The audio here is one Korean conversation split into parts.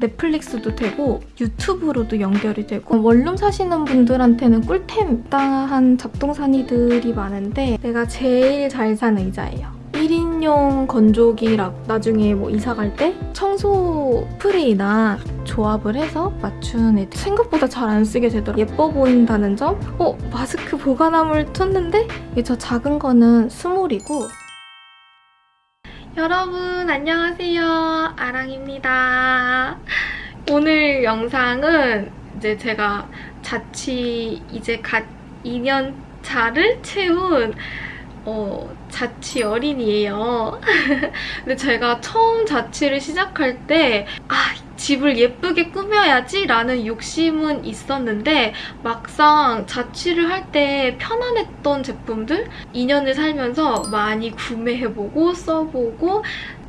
넷플릭스도 되고 유튜브로도 연결이 되고 원룸 사시는 분들한테는 꿀템 당한 잡동사니들이 많은데 내가 제일 잘 산 의자예요. 1인용 건조기라고 나중에 뭐 이사 갈 때 청소 프레이나 조합을 해서 맞춘 애들 생각보다 잘 안 쓰게 되더라고요. 예뻐 보인다는 점? 어? 마스크 보관함을 쳤는데 이게 저 작은 거는 스몰이고 여러분 안녕하세요. 아랑입니다. 오늘 영상은 이제 제가 자취 이제 갓 2년 차를 채운 어, 자취 어린이에요. 근데 제가 처음 자취를 시작할 때 아, 집을 예쁘게 꾸며야지 라는 욕심은 있었는데 막상 자취를 할 때 편안했던 제품들 2년을 살면서 많이 구매해보고 써보고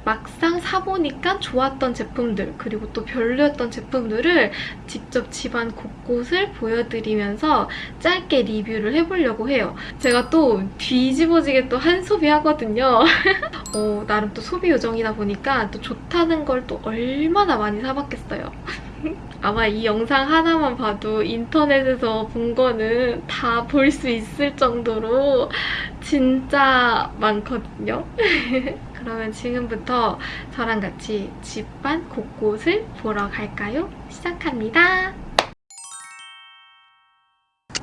막상 사보니까 좋았던 제품들 그리고 또 별로였던 제품들을 직접 집안 곳곳을 보여드리면서 짧게 리뷰를 해보려고 해요. 제가 또 뒤집어지게 또 한 소비 하거든요. 어, 나름 또 소비 요정이다 보니까 또 좋다는 걸 또 얼마나 많이 사봤겠어요. 아마 이 영상 하나만 봐도 인터넷에서 본 거는 다 볼 수 있을 정도로 진짜 많거든요. 그러면 지금부터 저랑 같이 집안 곳곳을 보러 갈까요? 시작합니다.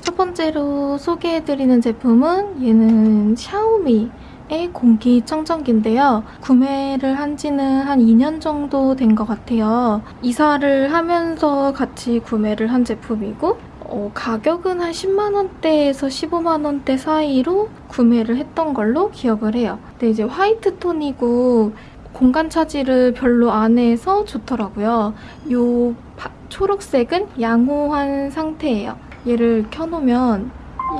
첫 번째로 소개해드리는 제품은 얘는 샤오미 의 공기청정기인데요. 구매를 한 지는 한 2년 정도 된 것 같아요. 이사를 하면서 같이 구매를 한 제품이고 어, 가격은 한 10만 원대에서 15만 원대 사이로 구매를 했던 걸로 기억을 해요. 근데 이제 화이트 톤이고 공간 차지를 별로 안 해서 좋더라고요. 요 파- 초록색은 양호한 상태예요. 얘를 켜놓으면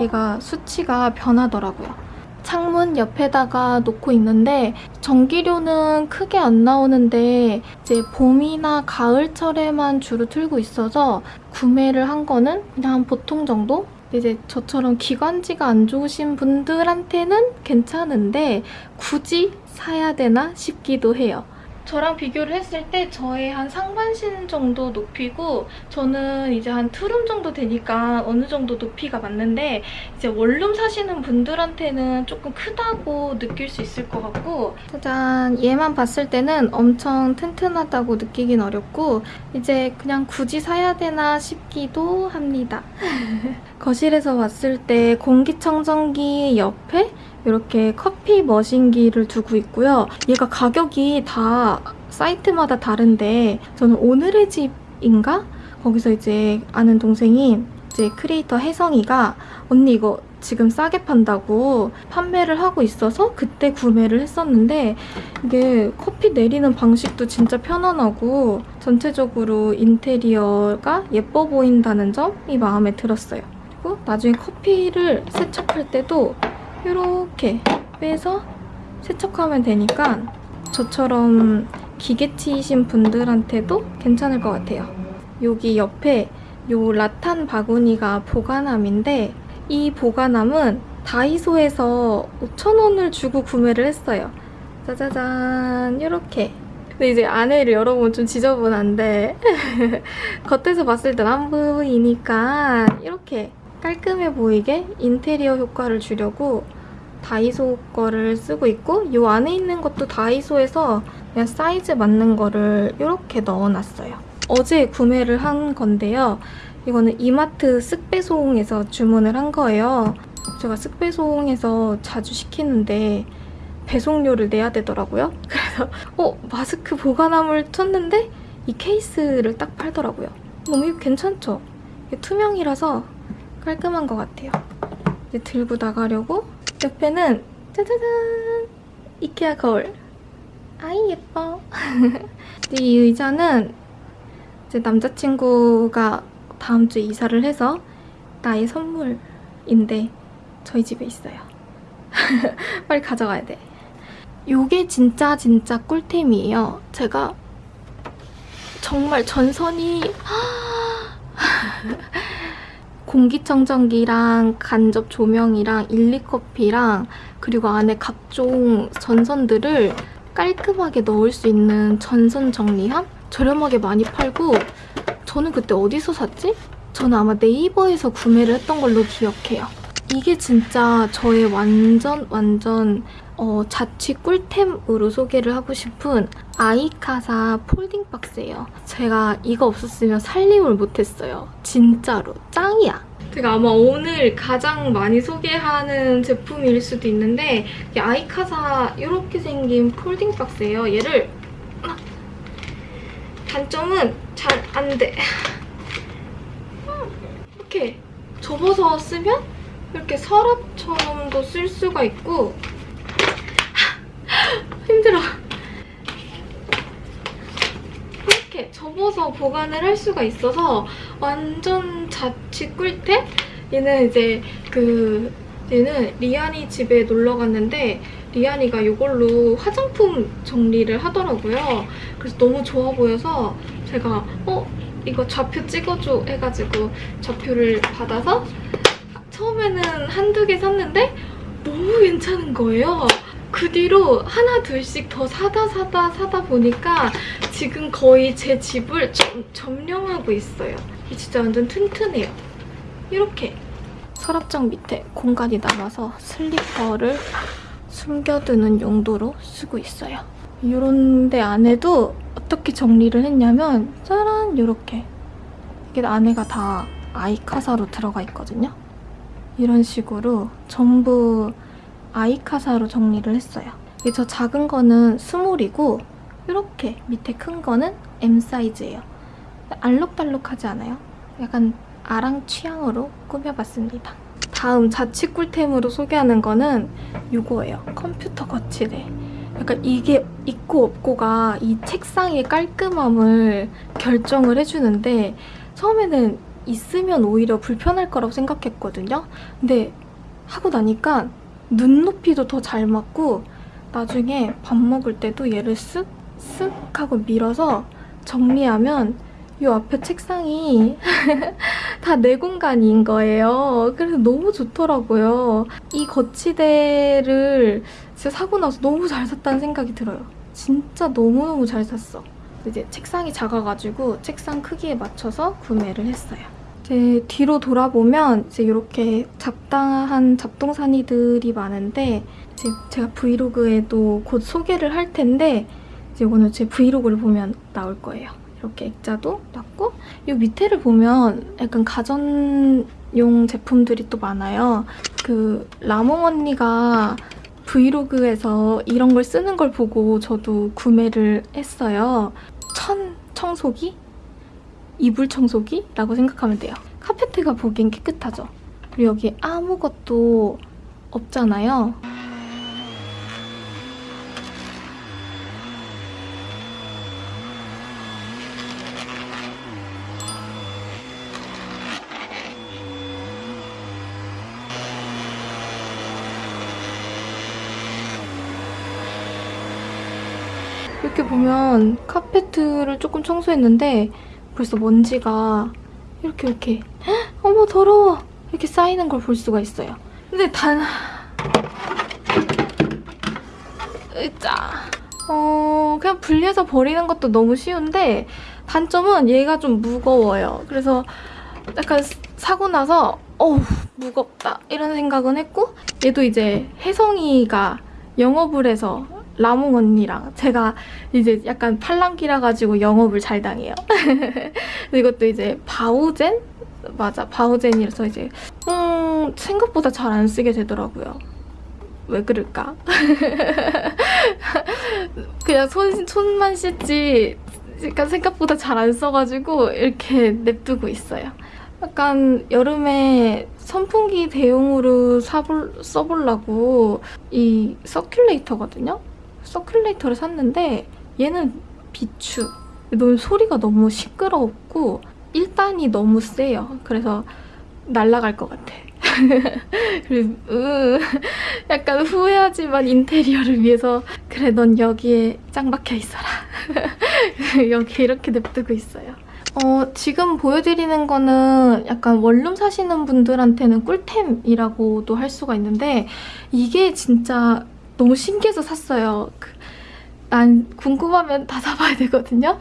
얘가 수치가 변하더라고요. 창문 옆에다가 놓고 있는데 전기료는 크게 안 나오는데 이제 봄이나 가을철에만 주로 틀고 있어서 구매를 한 거는 그냥 한 보통 정도? 이제 저처럼 기관지가 안 좋으신 분들한테는 괜찮은데 굳이 사야 되나 싶기도 해요. 저랑 비교를 했을 때 저의 한 상반신 정도 높이고 저는 이제 한 투룸 정도 되니까 어느 정도 높이가 맞는데 이제 원룸 사시는 분들한테는 조금 크다고 느낄 수 있을 것 같고 짜잔 얘만 봤을 때는 엄청 튼튼하다고 느끼긴 어렵고 이제 그냥 굳이 사야 되나 싶기도 합니다. 거실에서 봤을 때 공기청정기 옆에 이렇게 커피 머신기를 두고 있고요. 얘가 가격이 다 사이트마다 다른데 저는 오늘의 집인가? 거기서 이제 아는 동생이 이제 크리에이터 혜성이가 언니 이거 지금 싸게 판다고 판매를 하고 있어서 그때 구매를 했었는데 이게 커피 내리는 방식도 진짜 편안하고 전체적으로 인테리어가 예뻐 보인다는 점이 마음에 들었어요. 그리고 나중에 커피를 세척할 때도 이렇게 빼서 세척하면 되니까 저처럼 기계치이신 분들한테도 괜찮을 것 같아요. 여기 옆에 요 라탄 바구니가 보관함인데 이 보관함은 다이소에서 5,000원을 주고 구매를 했어요. 짜자잔 이렇게 근데 이제 안에를 열어보면 좀 지저분한데 겉에서 봤을 땐안 보이니까 이렇게 깔끔해 보이게 인테리어 효과를 주려고 다이소 거를 쓰고 있고 이 안에 있는 것도 다이소에서 그냥 사이즈 맞는 거를 이렇게 넣어놨어요. 어제 구매를 한 건데요. 이거는 이마트 쓱배송에서 주문을 한 거예요. 제가 쓱배송에서 자주 시키는데 배송료를 내야 되더라고요. 그래서 어 마스크 보관함을 쳤는데 이 케이스를 딱 팔더라고요. 너무 이거 괜찮죠? 투명이라서 깔끔한 것 같아요. 이제 들고 나가려고 옆에는 짜자잔! 이케아 거울. 아이 예뻐. 이 의자는 제 남자친구가 다음 주에 이사를 해서 나의 선물인데 저희 집에 있어요. 빨리 가져가야 돼. 요게 진짜 진짜 꿀템이에요. 제가 정말 전선이 공기청정기랑 간접 조명이랑 일리커피랑 그리고 안에 각종 전선들을 깔끔하게 넣을 수 있는 전선 정리함? 저렴하게 많이 팔고 저는 그때 어디서 샀지? 저는 아마 네이버에서 구매를 했던 걸로 기억해요. 이게 진짜 저의 완전 완전 어, 자취 꿀템으로 소개를 하고 싶은 아이카사 폴딩 박스예요. 제가 이거 없었으면 살림을 못했어요. 진짜로 짱이야. 제가 아마 오늘 가장 많이 소개하는 제품일 수도 있는데 이 아이카사 이렇게 생긴 폴딩 박스예요. 얘를 단점은 잘 안 돼. 이렇게 접어서 쓰면 이렇게 서랍처럼도 쓸 수가 있고 힘들어. 이렇게 접어서 보관을 할 수가 있어서 완전 자취 꿀템? 얘는 이제 그 얘는 리안이 집에 놀러 갔는데 리안이가 이걸로 화장품 정리를 하더라고요. 그래서 너무 좋아 보여서 제가 어? 이거 좌표 찍어줘 해가지고 좌표를 받아서 처음에는 한두 개 샀는데 너무 괜찮은 거예요. 그 뒤로 하나 둘씩 더 사다 사다 사다 보니까 지금 거의 제 집을 점, 점령하고 있어요. 이 진짜 완전 튼튼해요. 이렇게 서랍장 밑에 공간이 남아서 슬리퍼를 숨겨두는 용도로 쓰고 있어요. 이런 데 안에도 어떻게 정리를 했냐면 짜란 이렇게 이게 안에가 다 아이카사로 들어가 있거든요. 이런 식으로 전부 아이카사로 정리를 했어요. 저 작은 거는 스몰이고 이렇게 밑에 큰 거는 M 사이즈예요. 알록달록하지 않아요? 약간 아랑 취향으로 꾸며봤습니다. 다음 자취 꿀템으로 소개하는 거는 이거예요. 컴퓨터 거치대. 약간 이게 있고 없고가 이 책상의 깔끔함을 결정을 해주는데 처음에는 있으면 오히려 불편할 거라고 생각했거든요. 근데 하고 나니까 눈높이도 더 잘 맞고 나중에 밥 먹을 때도 얘를 쓱쓱 하고 밀어서 정리하면 이 앞에 책상이 다 내 공간인 거예요. 그래서 너무 좋더라고요. 이 거치대를 진짜 사고 나서 너무 잘 샀다는 생각이 들어요. 진짜 너무너무 잘 샀어. 이제 책상이 작아가지고 책상 크기에 맞춰서 구매를 했어요. 이제 뒤로 돌아보면 이제 이렇게 잡다한 잡동사니들이 많은데 이제 제가 브이로그에도 곧 소개를 할 텐데 이제 이거는 제 브이로그를 보면 나올 거예요. 이렇게 액자도 놨고 이 밑에를 보면 약간 가전용 제품들이 또 많아요. 그 라몽 언니가 브이로그에서 이런 걸 쓰는 걸 보고 저도 구매를 했어요. 천 청소기? 이불 청소기라고 생각하면 돼요. 카페트가 보기엔 깨끗하죠. 그리고 여기 아무것도 없잖아요. 이렇게 보면 카페트를 조금 청소했는데 벌써 먼지가 이렇게 이렇게 헉, 어머 더러워 이렇게 쌓이는 걸 볼 수가 있어요. 근데 단 으짜 어 그냥 분리해서 버리는 것도 너무 쉬운데 단점은 얘가 좀 무거워요. 그래서 약간 사고 나서 어우 무겁다 이런 생각은 했고 얘도 이제 혜성이가 영업을 해서 라몽 언니랑 제가 이제 약간 팔랑귀라 가지고 영업을 잘 당해요. 이것도 이제 바우젠? 맞아, 바우젠이라서 이제 음, 생각보다 잘 안 쓰게 되더라고요. 왜 그럴까? 그냥 손, 손만 씻지 약간 생각보다 잘 안 써가지고 이렇게 냅두고 있어요. 약간 여름에 선풍기 대용으로 사볼, 써보려고 이 서큘레이터거든요? 서큘레이터를 샀는데 얘는 비추. 너무 소리가 너무 시끄럽고 1단이 너무 세요. 그래서 날아갈 것 같아. 그리고 으, 약간 후회하지만 인테리어를 위해서 그래 넌 여기에 짱 박혀 있어라. 여기 이렇게 냅두고 있어요. 어, 지금 보여드리는 거는 약간 원룸 사시는 분들한테는 꿀템이라고도 할 수가 있는데 이게 진짜 너무 신기해서 샀어요. 그, 난 궁금하면 다 사봐야 되거든요.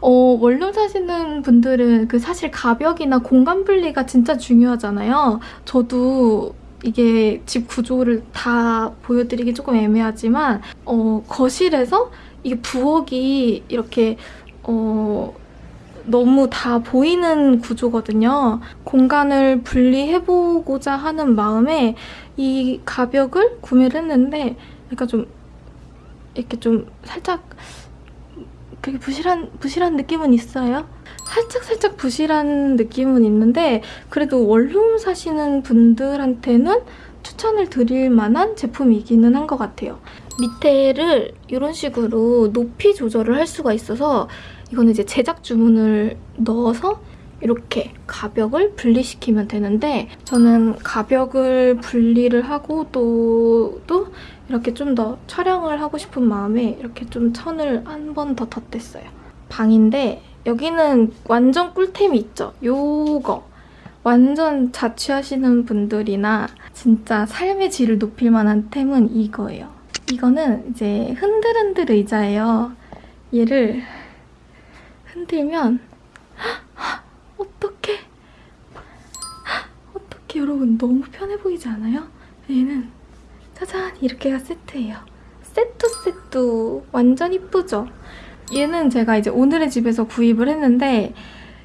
어, 원룸 사시는 분들은 그 사실 가벽이나 공간 분리가 진짜 중요하잖아요. 저도 이게 집 구조를 다 보여드리기 조금 애매하지만 어, 거실에서 이게 부엌이 이렇게 어, 너무 다 보이는 구조거든요. 공간을 분리해보고자 하는 마음에 이 가벽을 구매를 했는데 약간 좀 이렇게 좀 살짝 그게 부실한 부실한 느낌은 있어요. 살짝 살짝 부실한 느낌은 있는데 그래도 원룸 사시는 분들한테는 추천을 드릴 만한 제품이기는 한 것 같아요. 밑에를 이런 식으로 높이 조절을 할 수가 있어서 이거는 이제 제작 주문을 넣어서 이렇게 가벽을 분리시키면 되는데 저는 가벽을 분리를 하고 또, 또 이렇게 좀 더 촬영을 하고 싶은 마음에 이렇게 좀 천을 한 번 더 덧댔어요. 방인데 여기는 완전 꿀템이 있죠. 요거. 완전 자취하시는 분들이나 진짜 삶의 질을 높일 만한 템은 이거예요. 이거는 이제 흔들흔들 의자예요. 얘를 흔들면 어떡해 어떡해 여러분 너무 편해 보이지 않아요? 얘는 짜잔 이렇게가 세트예요. 세트 세트 완전 이쁘죠? 얘는 제가 이제 오늘의 집에서 구입을 했는데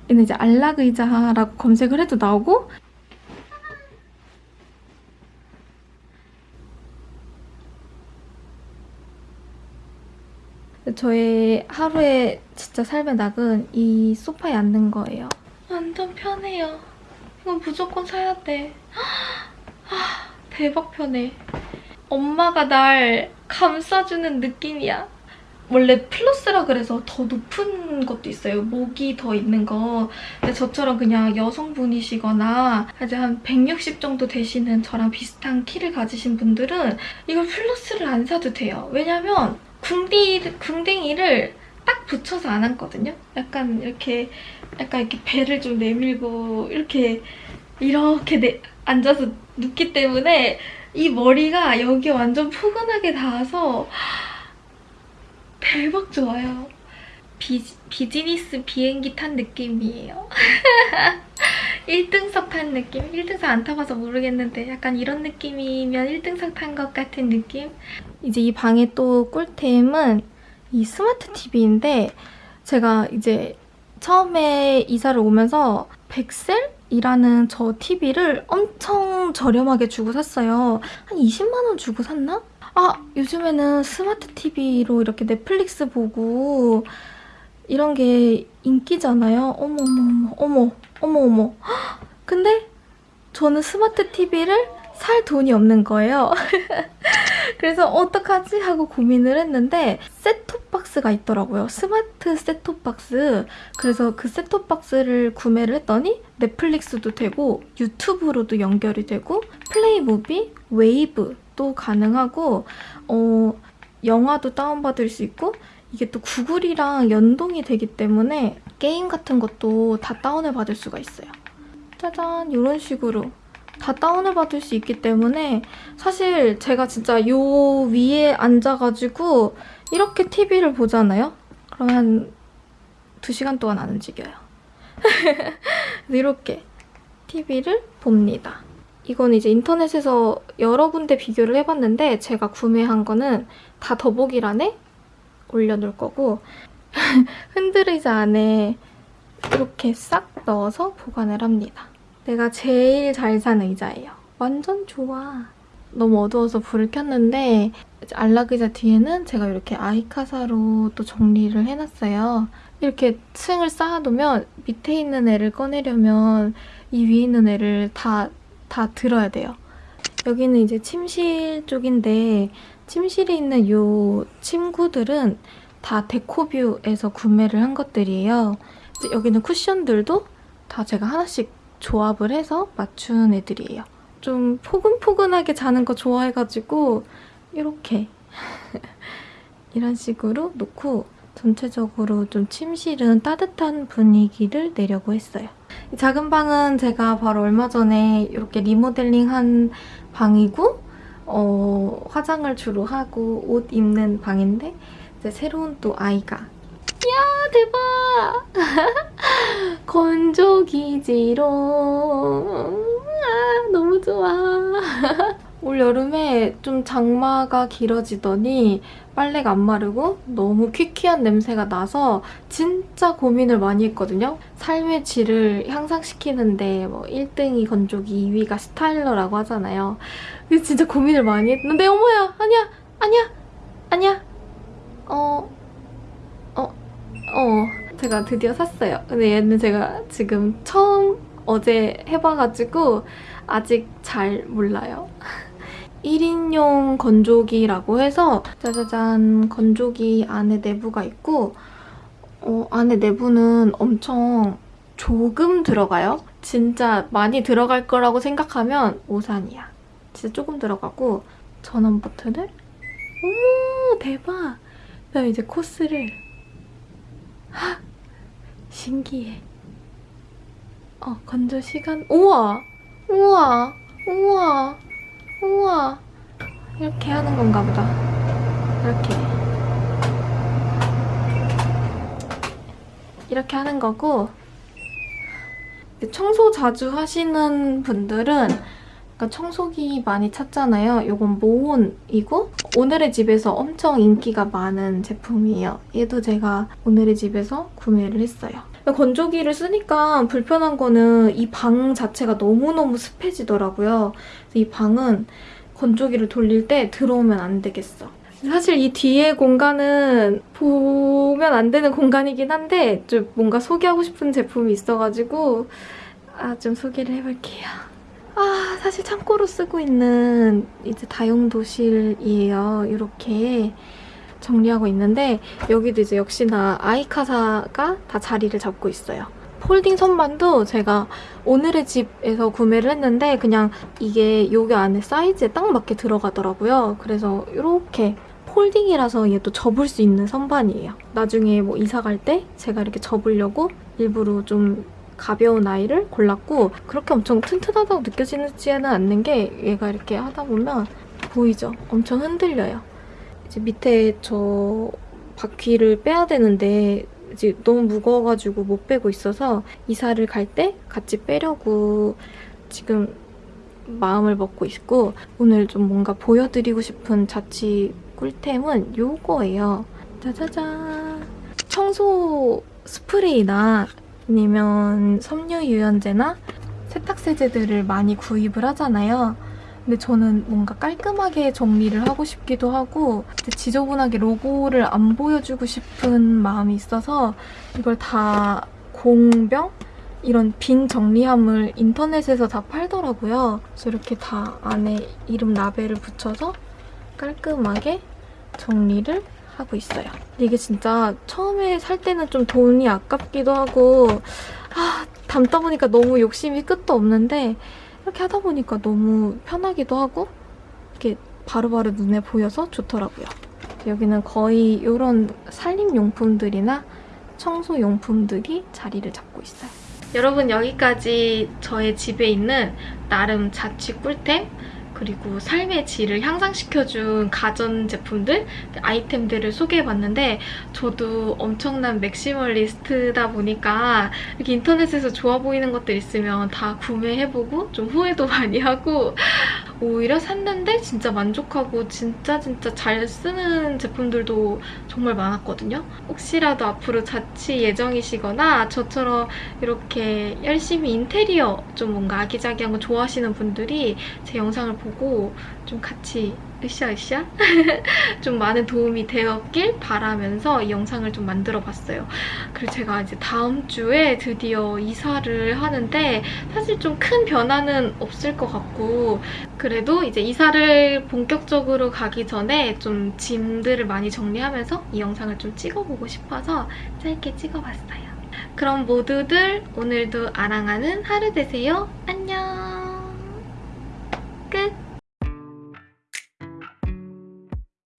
얘는 이제 안락 의자라고 검색을 해도 나오고 저의 하루의 진짜 삶의 낙은 이 소파에 앉는 거예요. 완전 편해요. 이건 무조건 사야 돼. 아, 대박 편해. 엄마가 날 감싸주는 느낌이야. 원래 플러스라 그래서 더 높은 것도 있어요. 목이 더 있는 거. 근데 저처럼 그냥 여성분이시거나 이제 한 160 정도 되시는 저랑 비슷한 키를 가지신 분들은 이걸 플러스를 안 사도 돼요. 왜냐면 궁디, 궁딩이를 딱 붙여서 안 앉거든요. 약간 이렇게 약간 이렇게 배를 좀 내밀고 이렇게 이렇게 내, 앉아서 눕기 때문에 이 머리가 여기 완전 포근하게 닿아서 대박 좋아요. 비, 비즈니스 비행기 탄 느낌이에요. 1등석 탄 느낌? 1등석 안 타봐서 모르겠는데 약간 이런 느낌이면 1등석 탄 것 같은 느낌? 이제 이 방의 또 꿀템은 이 스마트 TV인데 제가 이제 처음에 이사를 오면서 백셀 이라는 저 TV를 엄청 저렴하게 주고 샀어요. 한 20만 원 주고 샀나? 아 요즘에는 스마트 TV로 이렇게 넷플릭스 보고 이런 게 인기잖아요. 어머 어머 어머 어머 어머 근데 저는 스마트 TV를 살 돈이 없는 거예요. 그래서 어떡하지 하고 고민을 했는데 셋톱박스가 있더라고요. 스마트 셋톱박스. 그래서 그 셋톱박스를 구매를 했더니 넷플릭스도 되고 유튜브로도 연결이 되고 플레이무비, 웨이브도 가능하고 어, 영화도 다운받을 수 있고 이게 또 구글이랑 연동이 되기 때문에 게임 같은 것도 다 다운을 받을 수가 있어요. 짜잔 이런 식으로 다 다운을 받을 수 있기 때문에 사실 제가 진짜 요 위에 앉아가지고 이렇게 TV를 보잖아요? 그러면 한 2시간 동안 안 움직여요. 이렇게 TV를 봅니다. 이건 이제 인터넷에서 여러 군데 비교를 해봤는데 제가 구매한 거는 다 더보기란에 올려놓을 거고 흔들의자 안에 이렇게 싹 넣어서 보관을 합니다. 내가 제일 잘 산 의자예요. 완전 좋아. 너무 어두워서 불을 켰는데 안락의자 뒤에는 제가 이렇게 아이카사로 또 정리를 해놨어요. 이렇게 층을 쌓아두면 밑에 있는 애를 꺼내려면 이 위에 있는 애를 다, 다 들어야 돼요. 여기는 이제 침실 쪽인데 침실에 있는 이 침구들은 다 데코뷰에서 구매를 한 것들이에요. 여기는 쿠션들도 다 제가 하나씩 조합을 해서 맞춘 애들이에요. 좀 포근포근하게 자는 거 좋아해가지고 이렇게 이런 식으로 놓고 전체적으로 좀 침실은 따뜻한 분위기를 내려고 했어요. 이 작은 방은 제가 바로 얼마 전에 이렇게 리모델링한 방이고 어, 화장을 주로 하고 옷 입는 방인데 이제 새로운 또 아이가 이 야 대박! 건조기지로 아, 너무 좋아. 올 여름에 좀 장마가 길어지더니 빨래가 안 마르고 너무 퀴퀴한 냄새가 나서 진짜 고민을 많이 했거든요. 삶의 질을 향상시키는데 뭐 1등이 건조기, 2위가 스타일러라고 하잖아요. 그래서 진짜 고민을 많이 했는데 어머야! 아니야! 아니야! 아니야! 어... 어... 어... 제가 드디어 샀어요. 근데 얘는 제가 지금 처음 어제 해봐가지고 아직 잘 몰라요. 1인용 건조기라고 해서 짜자잔 건조기 안에 내부가 있고 어, 안에 내부는 엄청 조금 들어가요. 진짜 많이 들어갈 거라고 생각하면 오산이야. 진짜 조금 들어가고 전원 버튼을 어머 대박! 그다음에 이제 코스를 하! 신기해. 어 건조 시간 우와! 우와! 우와! 우와 이렇게 하는 건가 보다 이렇게 이렇게 하는 거고 청소 자주 하시는 분들은 그러니까 청소기 많이 찾잖아요. 이건 모온이고 오늘의 집에서 엄청 인기가 많은 제품이에요. 얘도 제가 오늘의 집에서 구매를 했어요. 건조기를 쓰니까 불편한 거는 이 방 자체가 너무너무 습해지더라고요. 이 방은 건조기를 돌릴 때 들어오면 안 되겠어. 사실 이 뒤에 공간은 보면 안 되는 공간이긴 한데 좀 뭔가 소개하고 싶은 제품이 있어가지고 아, 좀 소개를 해볼게요. 아, 사실 창고로 쓰고 있는 이제 다용도실이에요. 이렇게 정리하고 있는데 여기도 이제 역시나 아이카사가 다 자리를 잡고 있어요. 폴딩 선반도 제가 오늘의 집에서 구매를 했는데 그냥 이게 여기 안에 사이즈에 딱 맞게 들어가더라고요. 그래서 이렇게 폴딩이라서 얘도 접을 수 있는 선반이에요. 나중에 뭐 이사 갈 때 제가 이렇게 접으려고 일부러 좀 가벼운 아이를 골랐고 그렇게 엄청 튼튼하다고 느껴지지는 않는 게 얘가 이렇게 하다 보면 보이죠? 엄청 흔들려요. 이제 밑에 저 바퀴를 빼야 되는데 이제 너무 무거워가지고 못 빼고 있어서 이사를 갈 때 같이 빼려고 지금 마음을 먹고 있고 오늘 좀 뭔가 보여드리고 싶은 자취 꿀템은 요거예요. 짜자잔! 청소 스프레이나 아니면 섬유 유연제나 세탁세제들을 많이 구입을 하잖아요. 근데 저는 뭔가 깔끔하게 정리를 하고 싶기도 하고 지저분하게 로고를 안 보여주고 싶은 마음이 있어서 이걸 다 공병? 이런 빈 정리함을 인터넷에서 다 팔더라고요. 그래서 이렇게 다 안에 이름 라벨을 붙여서 깔끔하게 정리를 하고 있어요. 이게 진짜 처음에 살 때는 좀 돈이 아깝기도 하고 아 담다 보니까 너무 욕심이 끝도 없는데 이렇게 하다 보니까 너무 편하기도 하고 이렇게 바로바로 눈에 보여서 좋더라고요. 여기는 거의 이런 살림용품들이나 청소용품들이 자리를 잡고 있어요. 여러분 여기까지 저의 집에 있는 나름 자취 꿀템 그리고 삶의 질을 향상시켜준 가전제품들, 아이템들을 소개해봤는데 저도 엄청난 맥시멀리스트다 보니까 이렇게 인터넷에서 좋아 보이는 것들 있으면 다 구매해보고 좀 후회도 많이 하고 오히려 샀는데 진짜 만족하고 진짜 진짜 잘 쓰는 제품들도 정말 많았거든요. 혹시라도 앞으로 자취 예정이시거나 저처럼 이렇게 열심히 인테리어 좀 뭔가 아기자기한 거 좋아하시는 분들이 제 영상을 보고 좀 같이 으쌰으쌰 좀 많은 도움이 되었길 바라면서 이 영상을 좀 만들어봤어요. 그리고 제가 이제 다음 주에 드디어 이사를 하는데 사실 좀 큰 변화는 없을 것 같고 그래도 이제 이사를 본격적으로 가기 전에 좀 짐들을 많이 정리하면서 이 영상을 좀 찍어보고 싶어서 짧게 찍어봤어요. 그럼 모두들 오늘도 아랑하는 하루 되세요. 안녕! 끝!